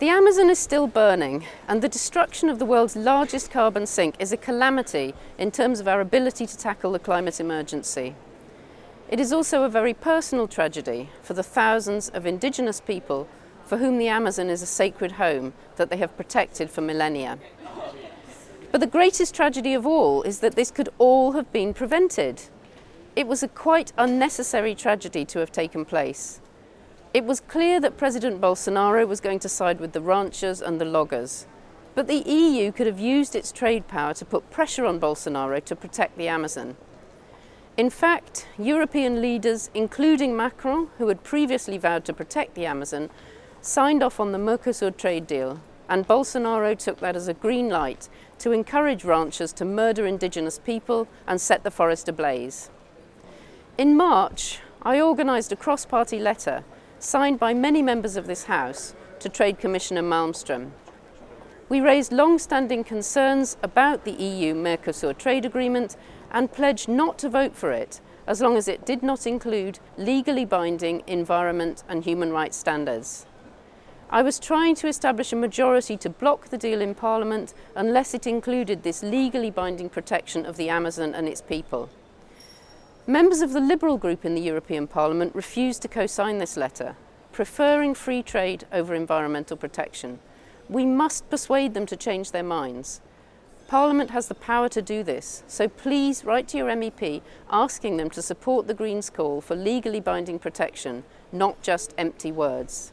The Amazon is still burning and the destruction of the world's largest carbon sink is a calamity in terms of our ability to tackle the climate emergency. It is also a very personal tragedy for the thousands of indigenous people for whom the Amazon is a sacred home that they have protected for millennia. But the greatest tragedy of all is that this could all have been prevented. It was a quite unnecessary tragedy to have taken place. It was clear that President Bolsonaro was going to side with the ranchers and the loggers. But the EU could have used its trade power to put pressure on Bolsonaro to protect the Amazon. In fact, European leaders, including Macron, who had previously vowed to protect the Amazon, signed off on the Mercosur trade deal, and Bolsonaro took that as a green light to encourage ranchers to murder indigenous people and set the forest ablaze. In March, I organised a cross-party letter signed by many members of this House to Trade Commissioner Malmström. We raised long-standing concerns about the EU-Mercosur trade agreement and pledged not to vote for it as long as it did not include legally binding environment and human rights standards. I was trying to establish a majority to block the deal in Parliament unless it included this legally binding protection of the Amazon and its people. Members of the Liberal group in the European Parliament refused to co-sign this letter, preferring free trade over environmental protection. We must persuade them to change their minds. Parliament has the power to do this, so please write to your MEP asking them to support the Greens' call for legally binding protection, not just empty words.